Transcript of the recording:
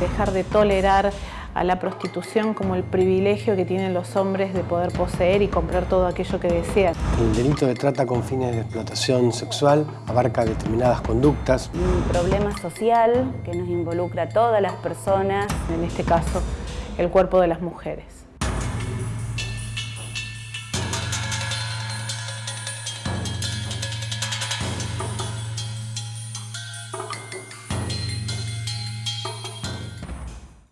Dejar de tolerar a la prostitución como el privilegio que tienen los hombres de poder poseer y comprar todo aquello que desean. El delito de trata con fines de explotación sexual abarca determinadas conductas. Un problema social que nos involucra a todas las personas, En este caso, el cuerpo de las mujeres.